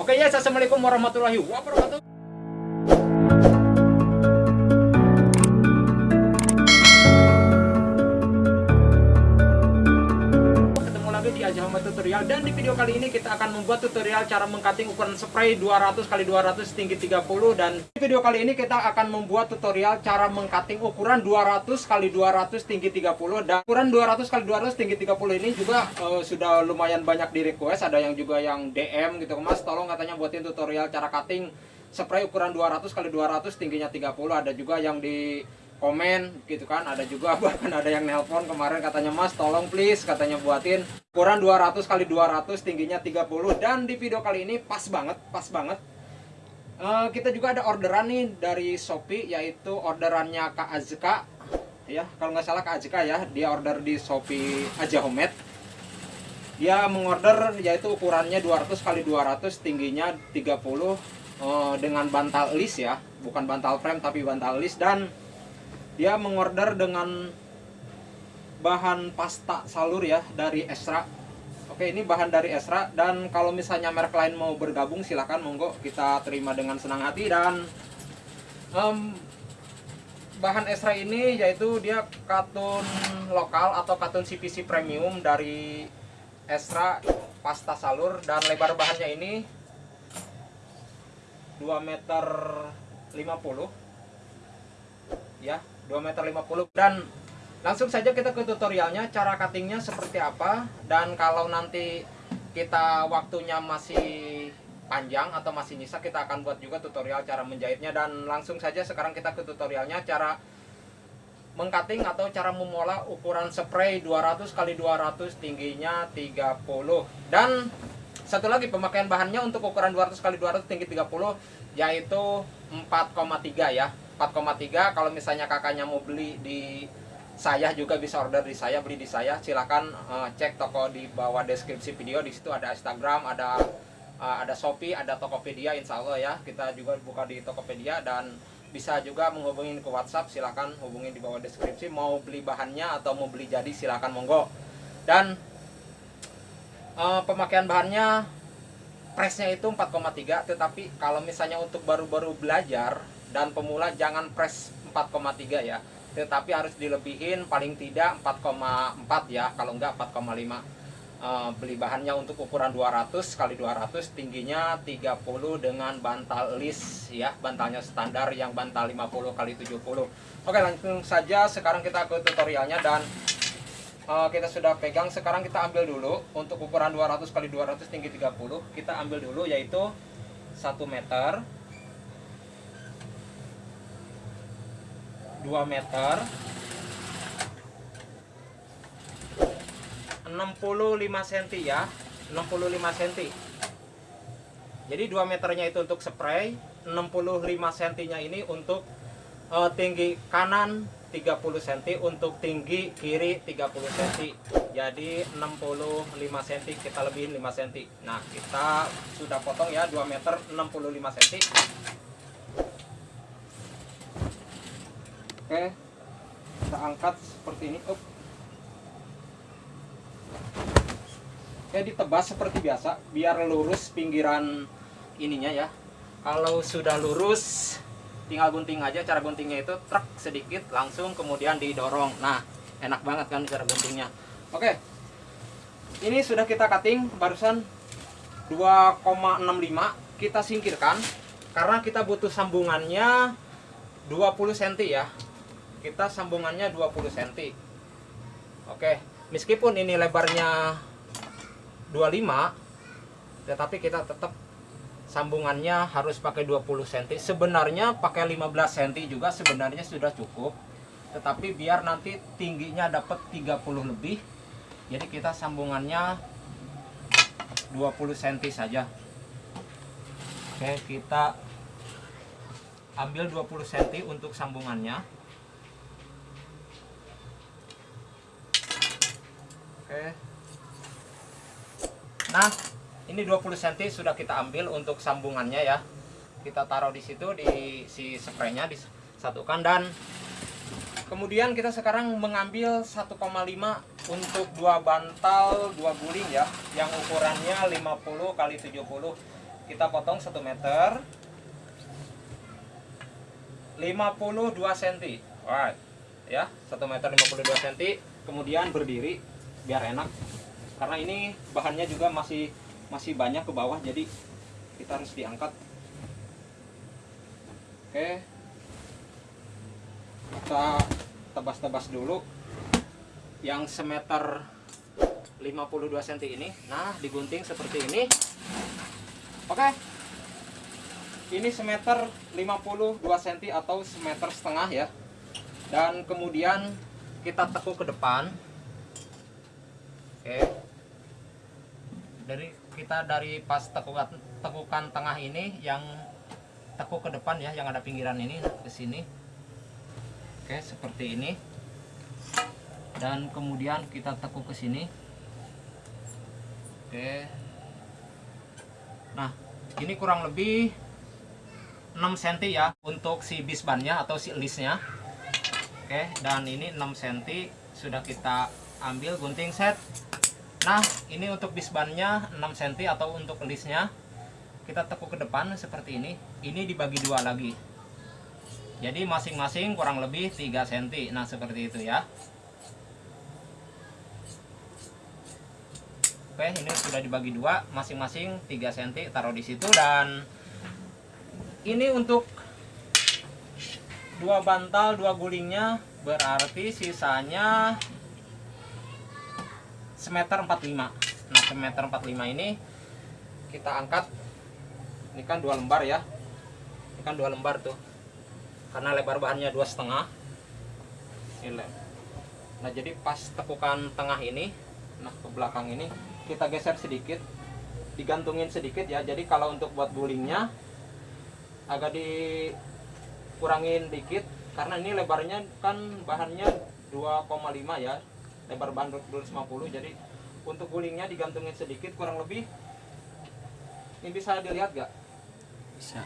Oke ya, assalamualaikum warahmatullahi wabarakatuh. Tutorial. Dan di video kali ini kita akan membuat tutorial cara mengcutting ukuran spray 200 x 200 tinggi 30 dan di video kali ini kita akan membuat tutorial cara mengcutting ukuran 200 x 200 tinggi 30 dan ukuran 200 x 200 tinggi 30 ini juga eh, sudah lumayan banyak di request ada yang juga yang DM gitu Mas tolong katanya buatin tutorial cara cutting spray ukuran 200 x 200 tingginya 30 ada juga yang di komen gitu kan ada juga bahkan ada yang nelpon kemarin katanya mas tolong please katanya buatin. Ukuran 200 kali 200 tingginya 30 dan di video kali ini pas banget pas banget. Eh, kita juga ada orderan nih dari Shopee yaitu orderannya Kak Azka. Ya kalau nggak salah Kak Azka ya dia order di Shopee aja Homemade. Dia mengorder yaitu ukurannya 200 kali 200 tingginya 30 eh, dengan bantal list ya. Bukan bantal frame tapi bantal list. Dan dia mengorder dengan bahan pasta salur ya dari Esra. Oke ini bahan dari Esra dan kalau misalnya merek lain mau bergabung silahkan monggo kita terima dengan senang hati. Dan em, bahan Esra ini yaitu dia katun lokal atau katun CPC premium dari Esra pasta salur. Dan lebar bahannya ini 2 meter 50 ya 2 meter 50 dan langsung saja kita ke tutorialnya cara cuttingnya seperti apa. Dan kalau nanti kita waktunya masih panjang atau masih nyisa kita akan buat juga tutorial cara menjahitnya. Dan langsung saja sekarang kita ke tutorialnya cara mengcutting atau cara memola ukuran spray 200 kali 200 tingginya 30 dan satu lagi pemakaian bahannya untuk ukuran 200 kali 200 tinggi 30 yaitu 4,3 ya 4,3 kalau misalnya kakaknya mau beli di saya juga bisa order di saya beli di saya silahkan uh, cek toko di bawah deskripsi video di situ ada Instagram ada uh, ada Shopee ada Tokopedia Insya Allah ya. Kita juga buka di Tokopedia dan bisa juga menghubungi ke WhatsApp silahkan hubungi di bawah deskripsi. Mau beli bahannya atau mau beli jadi silahkan monggo. Dan uh, pemakaian bahannya pressnya itu 4,3 tetapi kalau misalnya untuk baru-baru belajar dan pemula jangan press 4,3 ya. Tetapi harus dilebihin paling tidak 4,4 ya. Kalau enggak 4,5 uh, beli bahannya untuk ukuran 200 kali 200 tingginya 30 dengan bantal list ya. Bantalnya standar yang bantal 50 kali 70 oke langsung saja sekarang kita ke tutorialnya dan uh, kita sudah pegang. Sekarang kita ambil dulu untuk ukuran 200 kali 200 tinggi 30 kita ambil dulu yaitu 1 meter 2 meter. 65 cm ya 65 cm jadi 2 meternya itu untuk spray 65 cm nya ini untuk uh, tinggi kanan 30 cm untuk tinggi kiri 30 cm jadi 65 cm kita lebihin 5 cm nah kita sudah potong ya 2 meter 65 cm Oke, kita angkat seperti ini. Up. Oke, ditebas seperti biasa, biar lurus pinggiran ininya ya. Kalau sudah lurus, tinggal gunting aja. Cara guntingnya itu truk sedikit, langsung kemudian didorong. Nah, enak banget kan cara guntingnya. Oke, ini sudah kita cutting barusan 2,65 kita singkirkan karena kita butuh sambungannya 20 cm ya kita sambungannya 20 cm oke meskipun ini lebarnya 25 tetapi kita tetap sambungannya harus pakai 20 cm sebenarnya pakai 15 cm juga sebenarnya sudah cukup tetapi biar nanti tingginya dapat 30 lebih jadi kita sambungannya 20 cm saja. Oke kita ambil 20 cm untuk sambungannya Oke. Nah, ini 20 cm sudah kita ambil untuk sambungannya ya. Kita taruh di situ di si spraynya disatukan dan kemudian kita sekarang mengambil 1,5 untuk dua bantal dua guling ya yang ukurannya 50 kali 70 kita potong 1 meter. 52 cm alright. Ya 1 meter 52 cm kemudian berdiri biar enak. Karena ini bahannya juga masih masih banyak ke bawah jadi kita harus diangkat. Oke. Kita tebas-tebas dulu. Yang semeter 52 cm ini. Nah digunting seperti ini. Oke. Ini semeter 52 cm atau semeter setengah ya. Dan kemudian kita tekuk ke depan oke. Dari kita dari pas tekukan tekukan tengah ini yang tekuk ke depan ya yang ada pinggiran ini ke sini. Oke seperti ini. Dan kemudian kita tekuk ke sini. Oke. Nah ini kurang lebih 6 cm ya untuk si bisbannya atau si listnya. Oke dan ini 6 cm sudah kita ambil gunting set Nah, ini untuk bisbannya 6 cm atau untuk listnya kita tekuk ke depan seperti ini. Ini dibagi dua lagi. Jadi masing-masing kurang lebih 3 cm. Nah, seperti itu ya. Oke, ini sudah dibagi dua, masing-masing 3 cm taruh di situ dan ini untuk dua bantal, dua gulingnya berarti sisanya semeter 45 nah semeter 45 ini kita angkat. Ini kan dua lembar ya. Ini kan dua lembar tuh. Karena lebar bahannya dua setengah. Nah jadi pas tekukan tengah ini nah ke belakang ini kita geser sedikit. Digantungin sedikit ya. Jadi kalau untuk buat gulingnya agak dikurangin dikit. Karena ini lebarnya kan bahannya 2,5 ya lebar bahan 250 jadi untuk gulingnya digantungin sedikit kurang lebih. Ini bisa dilihat gak? bisa.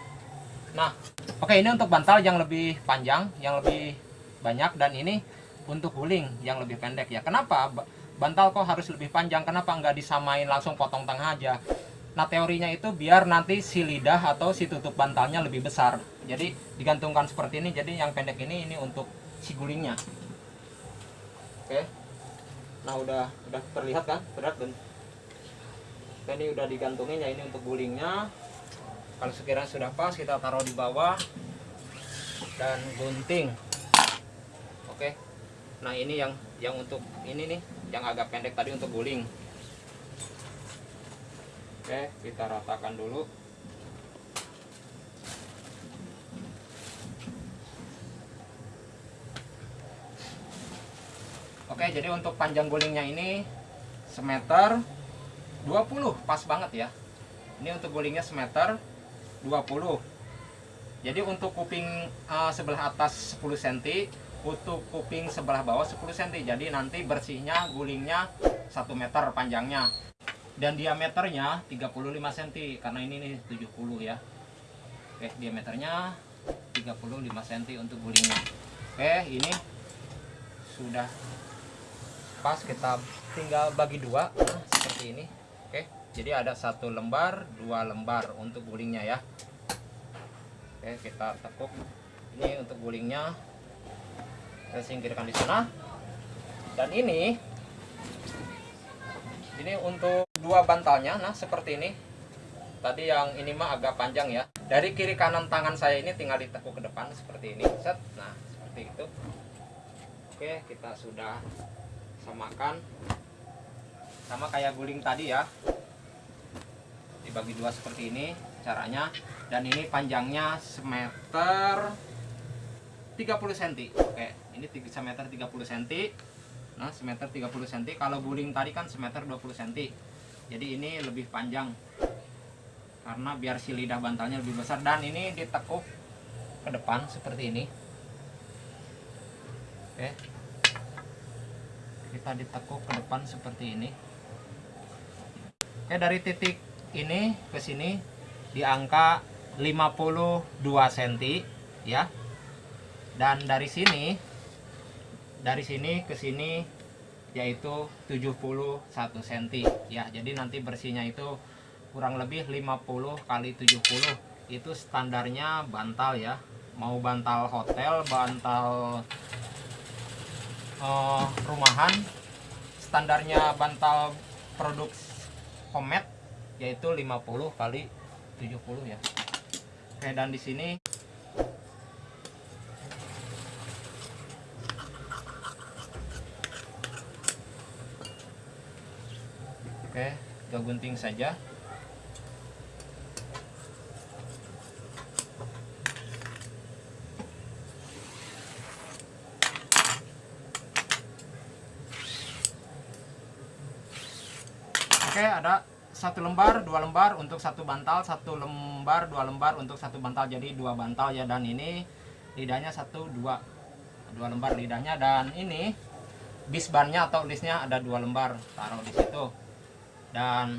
Nah. Oke ini untuk bantal yang lebih panjang yang lebih banyak dan ini untuk guling yang lebih pendek ya. Kenapa? Bantal kok harus lebih panjang? Kenapa nggak disamain langsung potong tengah aja? Nah teorinya itu biar nanti si lidah atau si tutup bantalnya lebih besar. Jadi digantungkan seperti ini. Jadi yang pendek ini ini untuk si gulingnya. Oke nah udah udah terlihat kan? Berat dan ini udah digantungin ya ini untuk gulingnya. Kalau sekiranya sudah pas kita taruh di bawah dan gunting. Oke. Nah ini yang yang untuk ini nih yang agak pendek tadi untuk guling. Oke kita ratakan dulu Oke, jadi untuk panjang gulingnya ini semeter 20, pas banget ya. Ini untuk gulingnya semeter 20. Jadi untuk kuping uh, sebelah atas 10 cm, untuk kuping sebelah bawah 10 cm. Jadi nanti bersihnya gulingnya 1 meter panjangnya. Dan diameternya 35 cm karena ini nih 70 ya. Oke, diameternya 35 cm untuk gulingnya. Oke, ini sudah pas kita tinggal bagi dua seperti ini. Oke jadi ada satu lembar dua lembar untuk gulingnya ya. Oke kita tekuk ini untuk gulingnya. Kita singkirkan di sana. Dan ini ini untuk dua bantalnya. Nah seperti ini. Tadi yang ini mah agak panjang ya. Dari kiri kanan tangan saya ini tinggal ditekuk ke depan seperti ini. Set. Nah seperti itu. Oke kita sudah samakan. Sama kayak guling tadi ya. Dibagi dua seperti ini caranya. Dan ini panjangnya semeter 30 cm oke ini semeter 30 cm nah semeter 30 cm kalau guling tadi kan semeter 20 cm jadi ini lebih panjang. Karena biar si lidah bantalnya lebih besar. Dan ini ditekuk ke depan seperti ini. Oke kita ditekuk ke depan seperti ini. Oke dari titik ini ke sini di angka 52 cm ya. Dan dari sini dari sini ke sini yaitu 71 cm ya. Jadi nanti bersihnya itu kurang lebih 50 kali 70 itu standarnya bantal ya. Mau bantal hotel bantal uh, rumahan. Standarnya bantal produk homemade yaitu 50 kali 70 ya. Oke dan di sini oke kita gunting saja Oke, ada satu lembar, dua lembar untuk satu bantal, satu lembar, dua lembar untuk satu bantal. Jadi dua bantal ya dan ini lidahnya satu, dua, dua lembar lidahnya dan ini bisbannya atau listnya ada dua lembar. Taruh di situ. Dan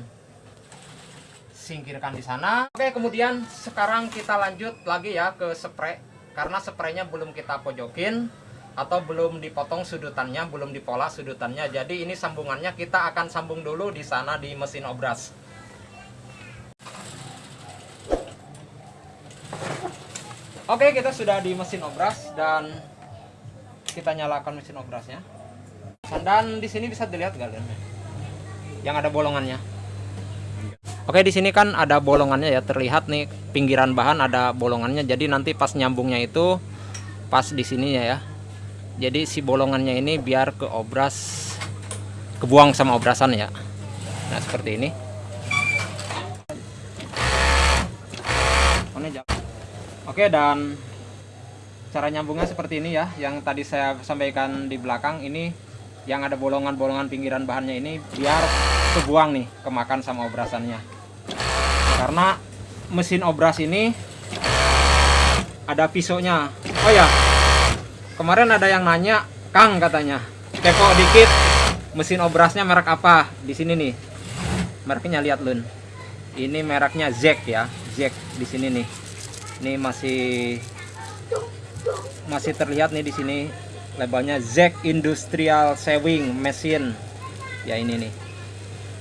singkirkan di sana. Oke, kemudian sekarang kita lanjut lagi ya ke spray. Karena spraynya belum kita pojokin atau belum dipotong sudutannya, belum dipola sudutannya. Jadi ini sambungannya kita akan sambung dulu di sana di mesin obras. Oke, kita sudah di mesin obras dan kita nyalakan mesin obrasnya. Dan di sini bisa dilihat kalian yang ada bolongannya. Oke, di sini kan ada bolongannya ya, terlihat nih pinggiran bahan ada bolongannya. Jadi nanti pas nyambungnya itu pas di sininya ya jadi si bolongannya ini biar ke obras kebuang sama obrasan ya. Nah seperti ini. Oke dan cara nyambungnya seperti ini ya. Yang tadi saya sampaikan di belakang ini yang ada bolongan-bolongan pinggiran bahannya ini biar kebuang nih kemakan sama obrasannya. Karena mesin obras ini ada pisaunya. Oh ya kemarin ada yang nanya Kang katanya. Kepo dikit mesin obrasnya merek apa? Di sini nih. Mereknya lihat lun. Ini mereknya Zek ya Zek di sini nih. Ini masih masih terlihat nih di sini. Labelnya Zek Industrial Sewing Machine. Ya ini nih.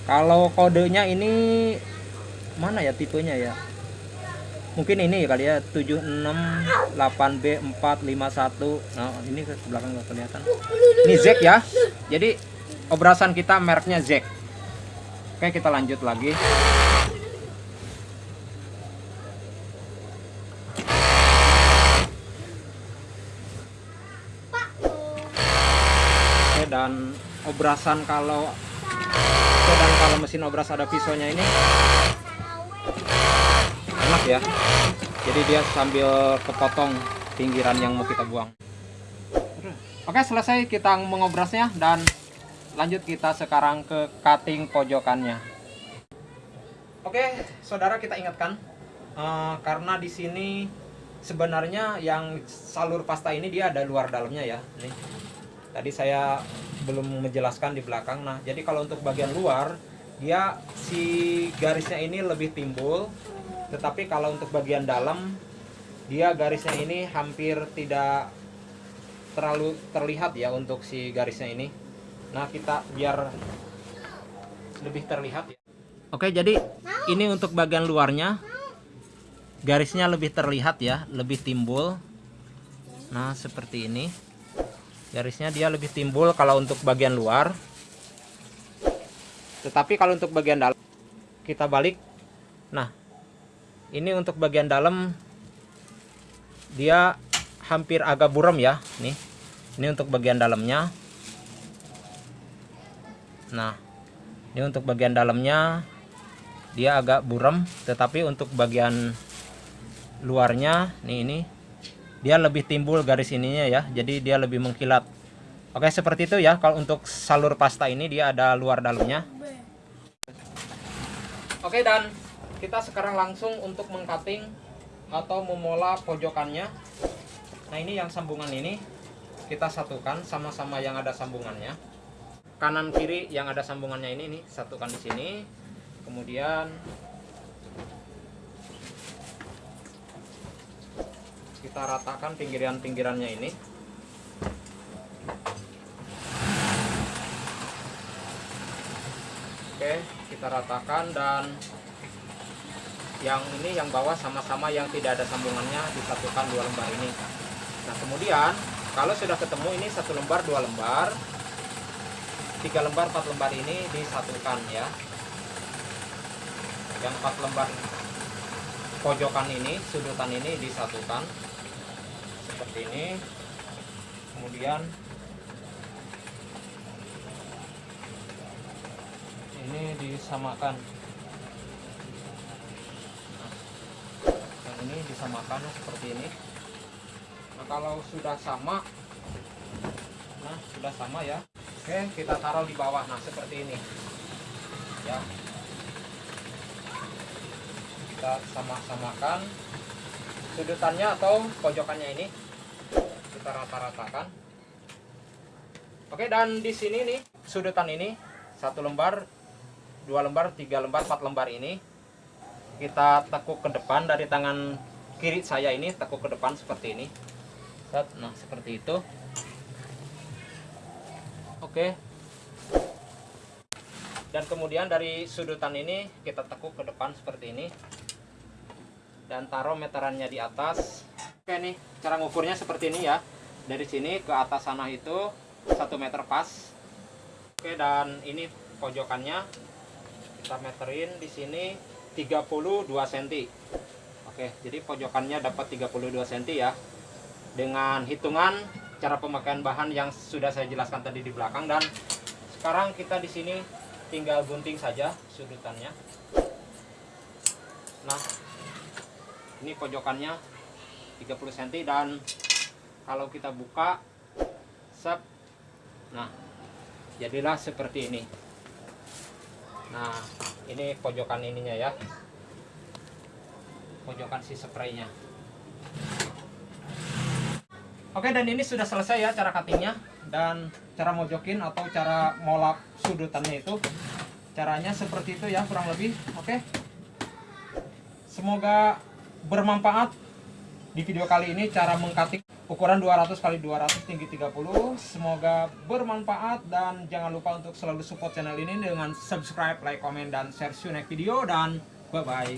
Kalau kodenya ini mana ya tipenya ya mungkin ini kali ya 768B 451 nah ini ke belakang nggak kelihatan. Ini Zek ya. Jadi obrasan kita mereknya Zek oke kita lanjut lagi. Oke dan obrasan kalau dan kalau mesin obras ada pisaunya ini enak ya. Jadi dia sambil kepotong pinggiran yang mau kita buang. Oke selesai kita mengobrasnya dan lanjut kita sekarang ke cutting pojokannya. Oke saudara kita ingatkan uh, karena di sini sebenarnya yang salur pasta ini dia ada luar dalamnya ya. Nih tadi saya belum menjelaskan di belakang. Nah jadi kalau untuk bagian luar dia si garisnya ini lebih timbul tetapi kalau untuk bagian dalam dia garisnya ini hampir tidak terlalu terlihat ya untuk si garisnya ini. Nah kita biar lebih terlihat ya. Oke jadi ini untuk bagian luarnya garisnya lebih terlihat ya lebih timbul. Nah seperti ini. Garisnya dia lebih timbul kalau untuk bagian luar. Tetapi kalau untuk bagian dalam kita balik. Nah ini untuk bagian dalam. Dia hampir agak buram ya nih. Ini untuk bagian dalamnya. Nah ini untuk bagian dalamnya. Dia agak buram tetapi untuk bagian luarnya nih ini dia lebih timbul garis ininya ya jadi dia lebih mengkilat. Oke seperti itu ya kalau untuk salur pasta ini dia ada luar dalamnya. Oke dan kita sekarang langsung untuk mengcutting atau memola pojokannya. Nah ini yang sambungan ini. Kita satukan sama-sama yang ada sambungannya. Kanan kiri yang ada sambungannya ini nih satukan di sini. Kemudian kita ratakan pinggiran-pinggirannya ini. Oke kita ratakan dan yang ini yang bawah sama-sama yang tidak ada sambungannya disatukan dua lembar ini. Nah kemudian kalau sudah ketemu ini satu lembar dua lembar tiga lembar empat lembar ini disatukan ya. Yang empat lembar pojokan ini sudutan ini disatukan seperti ini. Kemudian ini disamakan ini disamakan seperti ini. Nah kalau sudah sama nah sudah sama ya. Oke kita taruh di bawah nah seperti ini. Ya. Kita sama-samakan sudutannya atau pojokannya ini. Kita rata-ratakan. Oke dan di sini nih sudutan ini satu lembar dua lembar tiga lembar empat lembar ini kita tekuk ke depan dari tangan kiri saya ini tekuk ke depan seperti ini. Nah seperti itu. Oke. Dan kemudian dari sudutan ini kita tekuk ke depan seperti ini. Dan taruh meterannya di atas. Oke nih cara ngukurnya seperti ini ya. Dari sini ke atas sana itu satu meter pas. Oke dan ini pojokannya. Kita meterin di sini 32 cm oke jadi pojokannya dapat 32 cm ya. Dengan hitungan cara pemakaian bahan yang sudah saya jelaskan tadi di belakang dan sekarang kita di sini tinggal gunting saja sudutannya. Nah ini pojokannya 30 cm dan kalau kita buka sep. Nah jadilah seperti ini nah ini pojokan ininya ya. Pojokan si spraynya. Oke dan ini sudah selesai ya cara cuttingnya dan cara mojokin atau cara molap sudutannya itu. Caranya seperti itu ya kurang lebih. Oke. Semoga bermanfaat di video kali ini cara mengkatik ukuran 200 kali 200 tinggi 30 semoga bermanfaat dan jangan lupa untuk selalu support channel ini dengan subscribe like comment dan share see next video dan bye bye